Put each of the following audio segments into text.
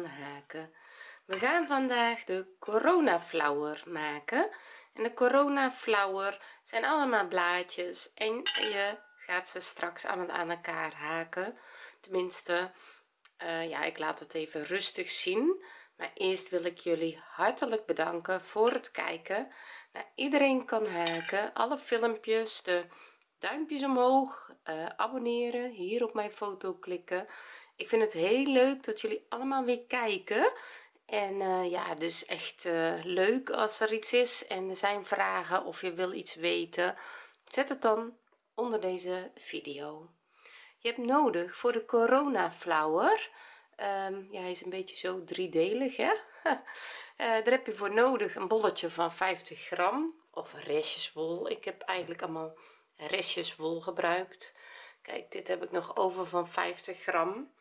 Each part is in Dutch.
haken. We gaan vandaag de corona flower maken. En de corona flower zijn allemaal blaadjes en je gaat ze straks allemaal aan elkaar haken. Tenminste uh, ja ik laat het even rustig zien. Maar eerst wil ik jullie hartelijk bedanken voor het kijken. Nou, iedereen kan haken. Alle filmpjes de duimpjes omhoog uh, abonneren hier op mijn foto klikken ik vind het heel leuk dat jullie allemaal weer kijken. En uh, ja dus echt uh, leuk als er iets is en er zijn vragen of je wil iets weten zet het dan onder deze video. Je hebt nodig voor de corona flower um, ja hij is een beetje zo driedelig hè? Uh, daar heb je voor nodig een bolletje van 50 gram of restjeswol. Ik heb eigenlijk allemaal restjeswol gebruikt. Kijk dit heb ik nog over van 50 gram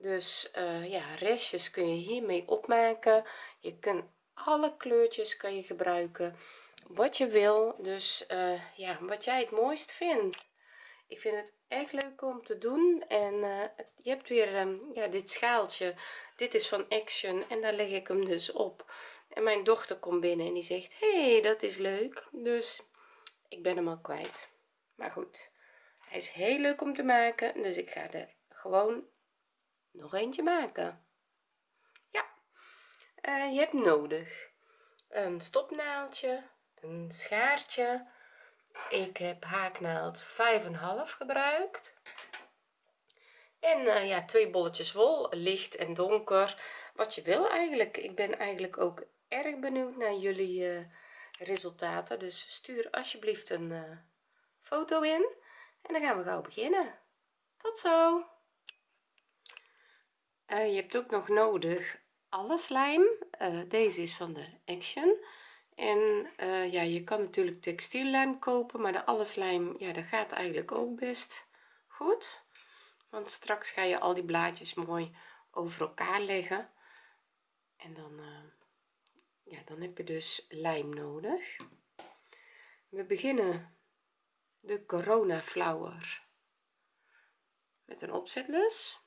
dus uh, ja restjes kun je hiermee opmaken. Je kunt alle kleurtjes kan je gebruiken. Wat je wil. Dus uh, ja wat jij het mooist vindt. Ik vind het echt leuk om te doen. En uh, je hebt weer um, ja dit schaaltje. Dit is van action en daar leg ik hem dus op. En mijn dochter komt binnen en die zegt hey dat is leuk. Dus ik ben hem al kwijt. Maar goed hij is heel leuk om te maken. Dus ik ga er gewoon nog eentje maken? Ja. Uh, je hebt nodig een stopnaaldje een schaartje. Ik heb haaknaald 5,5 gebruikt. En uh, ja twee bolletjes wol licht en donker. Wat je wil eigenlijk. Ik ben eigenlijk ook erg benieuwd naar jullie uh, resultaten. Dus stuur alsjeblieft een foto in. En dan gaan we gauw beginnen. Tot zo je hebt ook nog nodig alle slijm deze is van de action. En uh, ja je kan natuurlijk textiellijm kopen maar de alleslijm ja dat gaat eigenlijk ook best goed. Want straks ga je al die blaadjes mooi over elkaar leggen. En dan ja dan heb je dus lijm nodig. We beginnen de corona flower met een opzetlus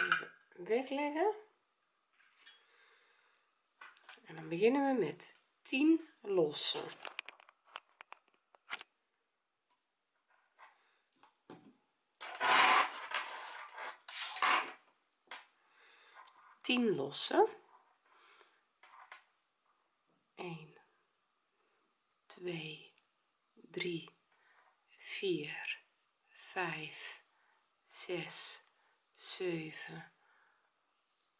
even wegleggen. En dan beginnen we met 10 lossen. Tien lossen. 1 2 3 4 5 6 7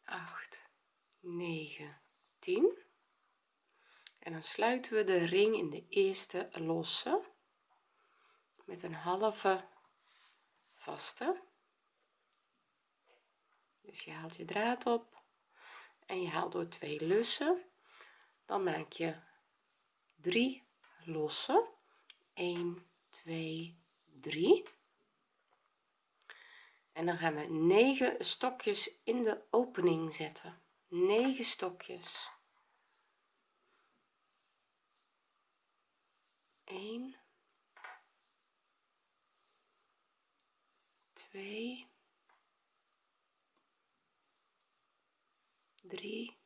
8 9 10 en dan sluiten we de ring in de eerste losse met een halve vaste. Dus je haalt je draad op en je haalt door twee lussen. Dan maak je 3 losse 1 2 3 en dan gaan we 9 stokjes in de opening zetten. 9 stokjes. 1 2 3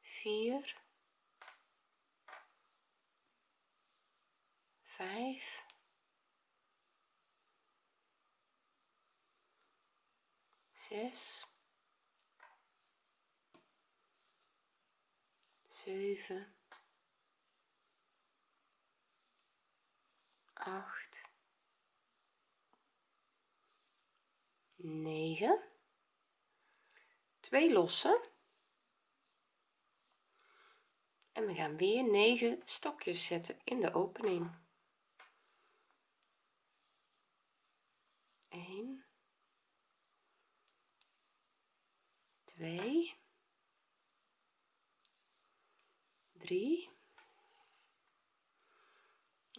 4 5 zes. Zeven. Acht. Negen. Twee lossen. En we gaan weer 9 stokjes zetten in de opening. 1 2 3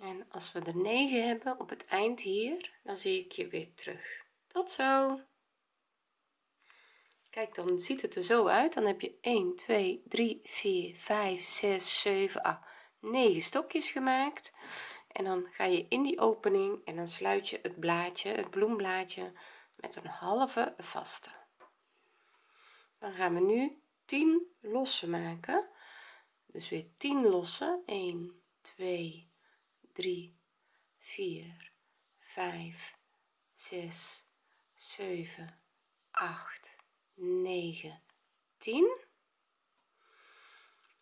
en als we er 9 hebben op het eind hier dan zie ik je weer terug. Tot zo. Kijk dan ziet het er zo uit. Dan heb je 1 2 3 4 5 6 7 8 9 stokjes gemaakt. En dan ga je in die opening en dan sluit je het blaadje het bloemblaadje met een halve vaste dan gaan we nu 10 losse maken. Dus weer 10 losse 1 2 3 4 5 6 7 8 9 10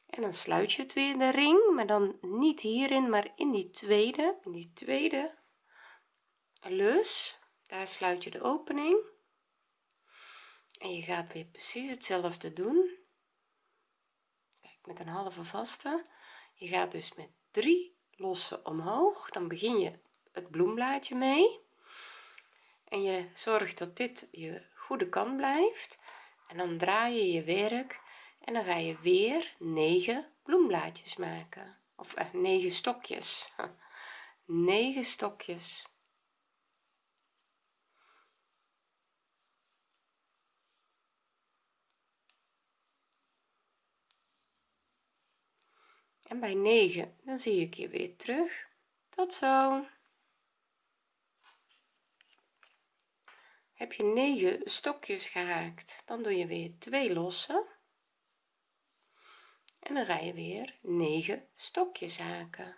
en dan sluit je het weer de ring maar dan niet hierin maar in die tweede in die tweede lus daar sluit je de opening en je gaat weer precies hetzelfde doen. Kijk met een halve vaste. Je gaat dus met drie losse omhoog. Dan begin je het bloemblaadje mee. En je zorgt dat dit je goede kant blijft. En dan draai je je werk. En dan ga je weer 9 bloemblaadjes maken. Of eh, 9 stokjes. 9 stokjes en bij 9 dan zie ik je weer terug. Tot zo. Heb je 9 stokjes gehaakt dan doe je weer 2 losse. En dan ga je weer 9 stokjes haken.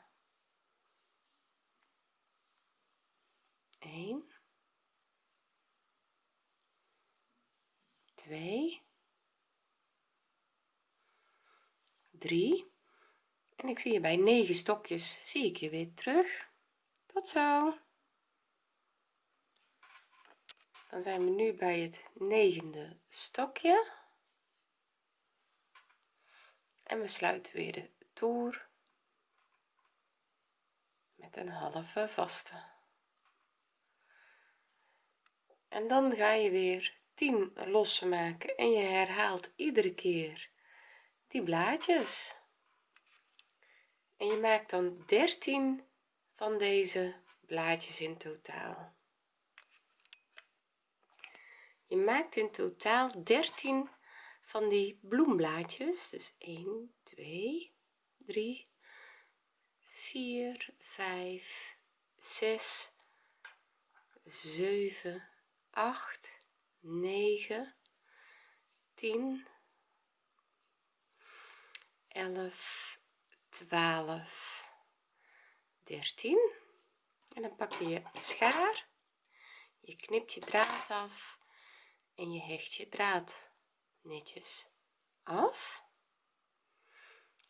1 2 3 en ik zie je bij 9 stokjes. Zie ik je weer terug. Tot zo. Dan zijn we nu bij het negende stokje. En we sluiten weer de toer met een halve vaste. En dan ga je weer 10 losse maken en je herhaalt iedere keer die blaadjes en je maakt dan 13 van deze blaadjes in totaal. Je maakt in totaal 13 van die bloemblaadjes. Dus 1 2 3 4 5 6 7 8 9 10 11 12 13 en dan pak je je schaar je knipt je draad af en je hecht je draad netjes af.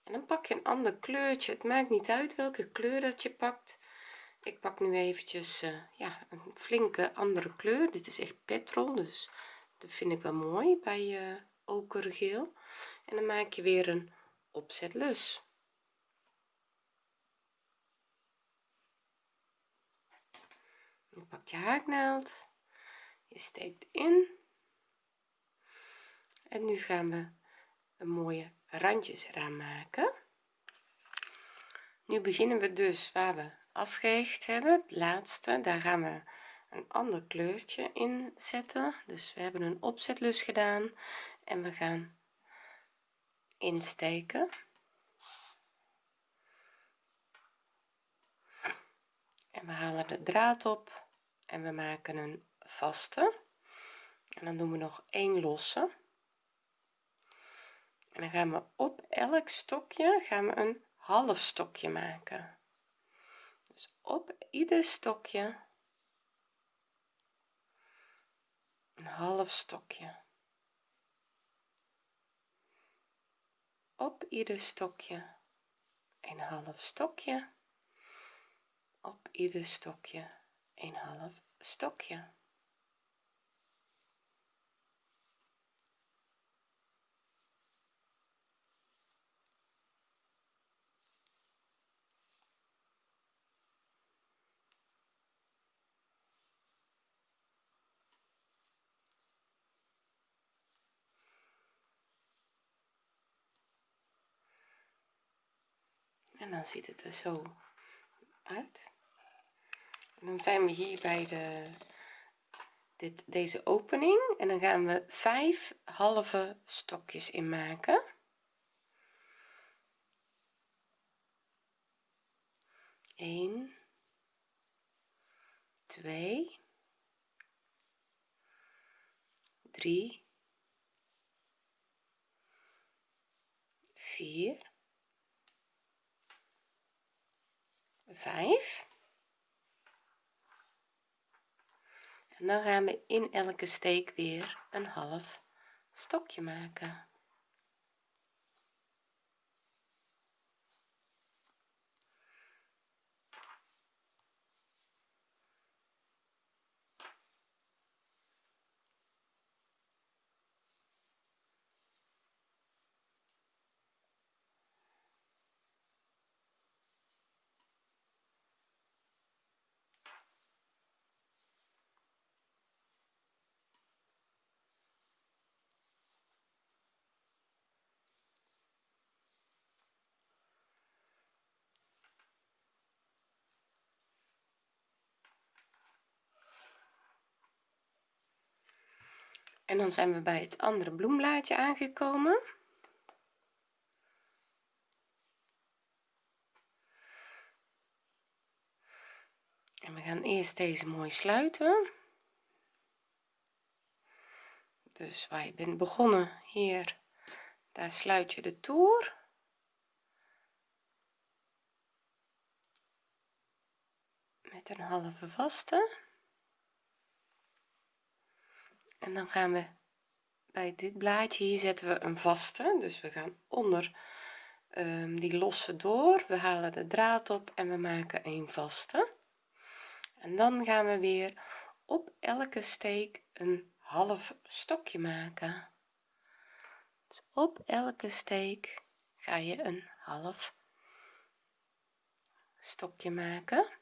En dan pak je een ander kleurtje. Het maakt niet uit welke kleur dat je pakt. Ik pak nu eventjes uh, ja een flinke andere kleur. Dit is echt petrol dus dat vind ik wel mooi bij uh, okergeel. En dan maak je weer een opzetlus je pakt je haaknaald je steekt in. En nu gaan we een mooie randjes eraan maken. Nu beginnen we dus waar we afgehecht hebben het laatste. Daar gaan we een ander kleurtje in zetten. Dus we hebben een opzetlus gedaan en we gaan insteken. En we halen de draad op en we maken een vaste. En dan doen we nog één losse. En dan gaan we op elk stokje gaan we een half stokje maken. Dus op ieder stokje een half stokje. Op ieder stokje een half stokje. Op ieder stokje een half stokje. En dan ziet het er zo uit dan zijn we hier bij de dit deze opening. En dan gaan we vijf halve stokjes in maken 1 2 3 4 5 en dan gaan we in elke steek weer een half stokje maken en dan zijn we bij het andere bloemblaadje aangekomen. En we gaan eerst deze mooi sluiten. Dus waar je bent begonnen hier. Daar sluit je de toer. Met een halve vaste en dan gaan we bij dit blaadje hier zetten we een vaste. Dus we gaan onder um, die losse door. We halen de draad op en we maken een vaste. En dan gaan we weer op elke steek een half stokje maken. Dus op elke steek ga je een half stokje maken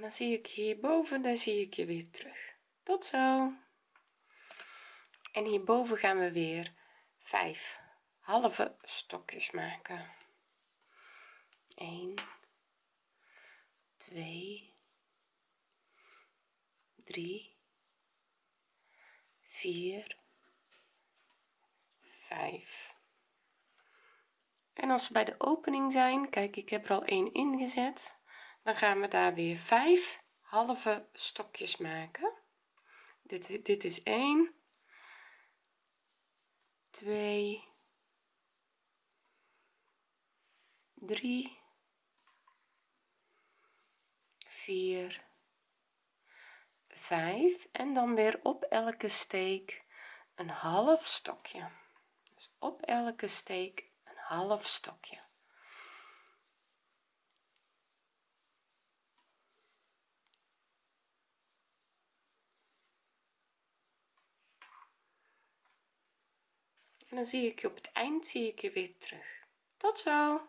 dan zie ik hierboven dan zie ik je weer terug. Tot zo. En hierboven gaan we weer vijf halve stokjes maken. 1 2 3 4 5 en als we bij de opening zijn kijk ik heb er al één ingezet dan gaan we daar weer vijf halve stokjes maken. Dit dit is 1 2 3 4 5 en dan weer op elke steek een half stokje. Dus op elke steek een half stokje en dan zie ik je op het eind zie ik je weer terug. Tot zo.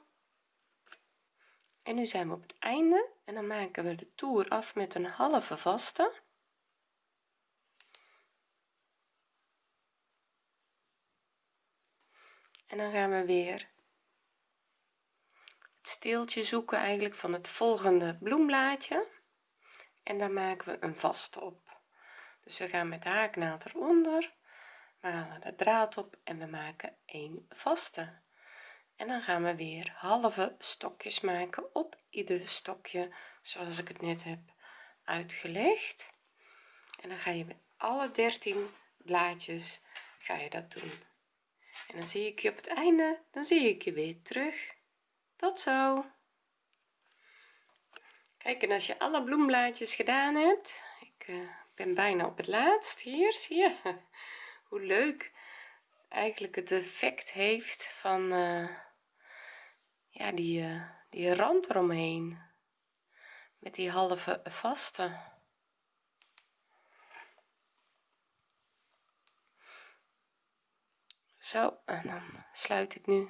En nu zijn we op het einde en dan maken we de toer af met een halve vaste. En dan gaan we weer het steeltje zoeken eigenlijk van het volgende bloemblaadje. En dan maken we een vaste op. Dus we gaan met de haaknaald eronder we halen de draad op en we maken een vaste. En dan gaan we weer halve stokjes maken op ieder stokje zoals ik het net heb uitgelegd. En dan ga je met alle 13 blaadjes ga je dat doen. En dan zie ik je op het einde dan zie ik je weer terug. Tot zo. Kijk en als je alle bloemblaadjes gedaan hebt ik uh, ben bijna op het laatst. Hier zie je hoe leuk eigenlijk het effect heeft van uh, ja die uh, die rand eromheen. Met die halve vaste. Zo en dan sluit ik nu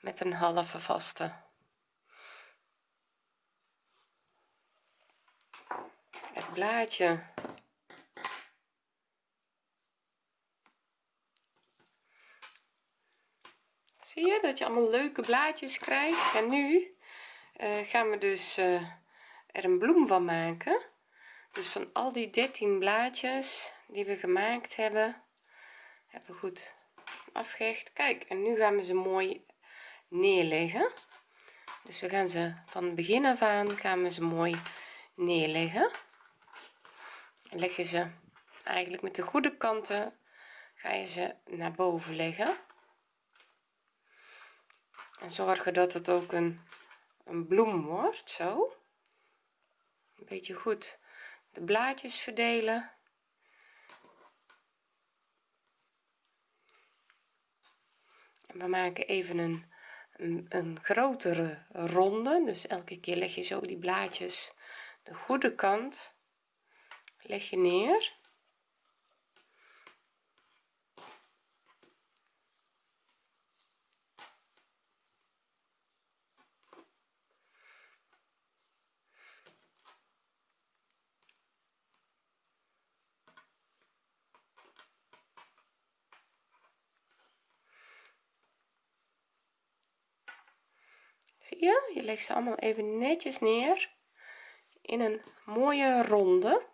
met een halve vaste. Het blaadje zie je dat je allemaal leuke blaadjes krijgt. En nu uh, gaan we dus uh, er een bloem van maken. Dus van al die 13 blaadjes die we gemaakt hebben hebben we goed afgehecht. Kijk en nu gaan we ze mooi neerleggen. Dus we gaan ze van begin af aan gaan we ze mooi neerleggen. Leg je ze eigenlijk met de goede kanten ga je ze naar boven leggen en zorgen dat het ook een, een bloem wordt zo. Een beetje goed de blaadjes verdelen. En we maken even een, een, een grotere ronde. Dus elke keer leg je zo die blaadjes de goede kant leg je neer legt ze allemaal even netjes neer in een mooie ronde.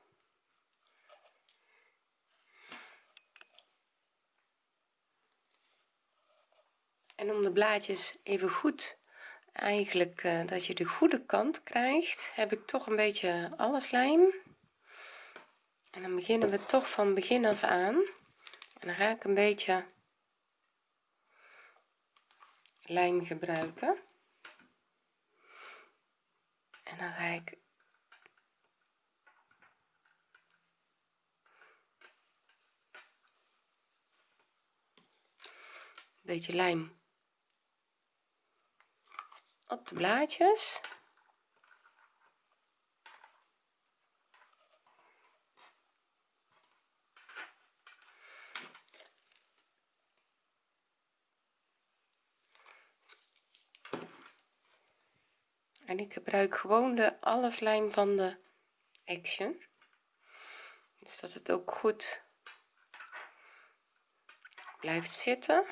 En om de blaadjes even goed eigenlijk uh, dat je de goede kant krijgt heb ik toch een beetje alles lijm en dan beginnen we toch van begin af aan. En dan ga ik een beetje lijm gebruiken en dan ga ik een beetje lijm op de blaadjes en ik gebruik gewoon de alleslijm van de action. Dus dat het ook goed blijft zitten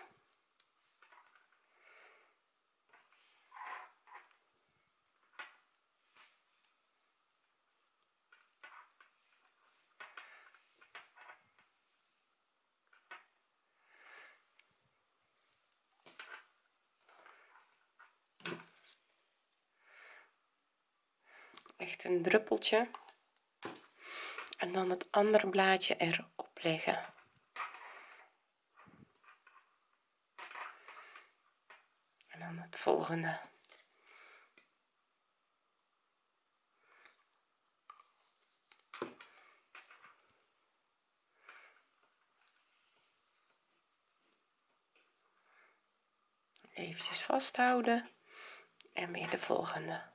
een druppeltje. En dan het andere blaadje erop leggen. En dan het volgende. Eventjes vasthouden. En weer de volgende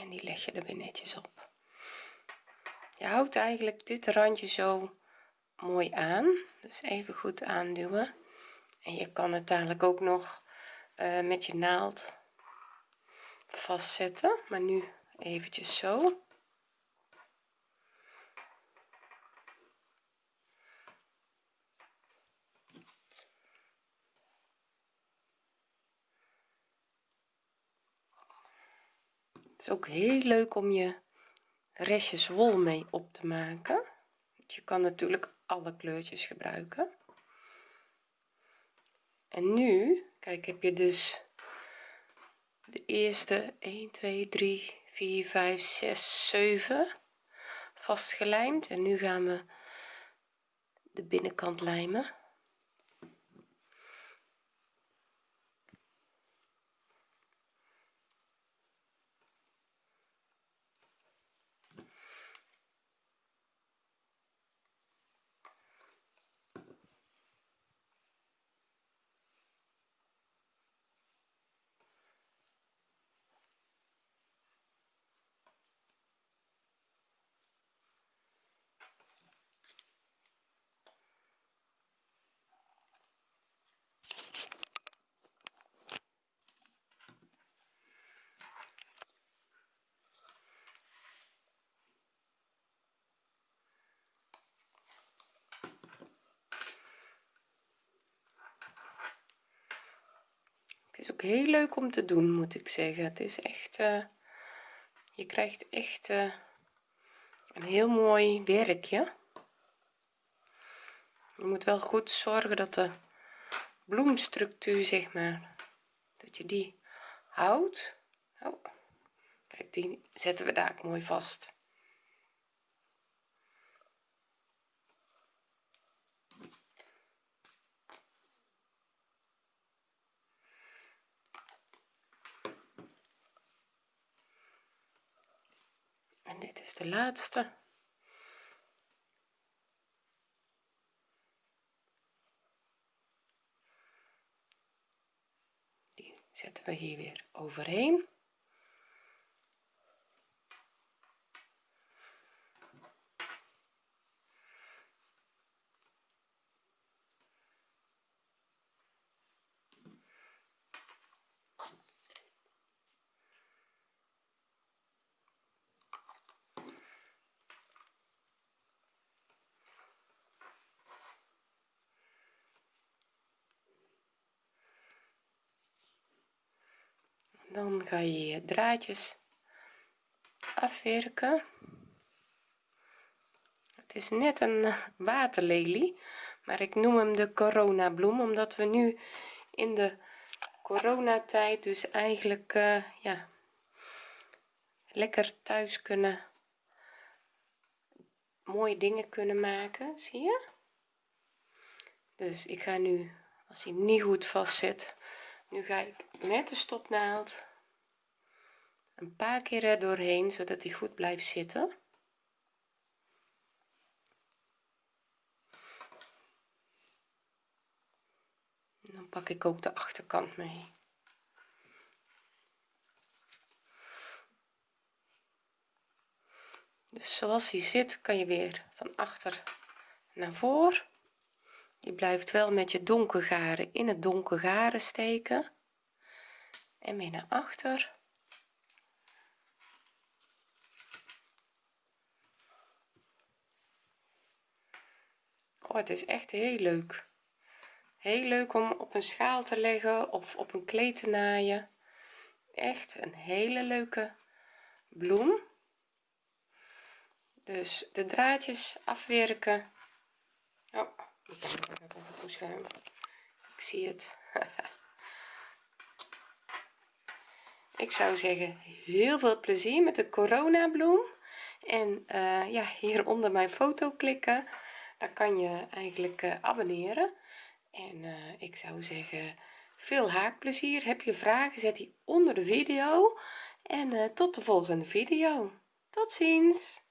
en die leg je er weer netjes op. Je houdt eigenlijk dit randje zo mooi aan. Dus even goed aanduwen. En je kan het dadelijk ook nog uh, met je naald vastzetten. Maar nu eventjes zo het is ook heel leuk om je restjes wol mee op te maken. Je kan natuurlijk alle kleurtjes gebruiken. En nu kijk heb je dus de eerste 1 2 3 4 5 6 7 vastgelijmd. En nu gaan we de binnenkant lijmen is ook heel leuk om te doen moet ik zeggen. Het is echt uh, je krijgt echt uh, een heel mooi werkje je moet wel goed zorgen dat de bloemstructuur zeg maar dat je die houdt. Oh. kijk die zetten we daar mooi vast en dit is de laatste. Die zetten we hier weer overheen dan ga je je draadjes afwerken. Het is net een waterlelie maar ik noem hem de corona bloem omdat we nu in de coronatijd dus eigenlijk uh, ja lekker thuis kunnen mooie dingen kunnen maken zie je? Dus ik ga nu als hij niet goed vast zit nu ga ik met de stopnaald een paar keer er doorheen zodat hij goed blijft zitten. En dan pak ik ook de achterkant mee. Dus zoals hij zit kan je weer van achter naar voor je blijft wel met je donker garen in het donker garen steken. En weer naar achter. Oh het is echt heel leuk. Heel leuk om op een schaal te leggen of op een kleed te naaien. Echt een hele leuke bloem. Dus de draadjes afwerken. Oh ik zie het. Ik zou zeggen heel veel plezier met de corona bloem en uh, ja hieronder mijn foto klikken. Dan kan je eigenlijk uh, abonneren. En uh, ik zou zeggen veel haakplezier. Heb je vragen zet die onder de video. En tot de volgende video. Tot ziens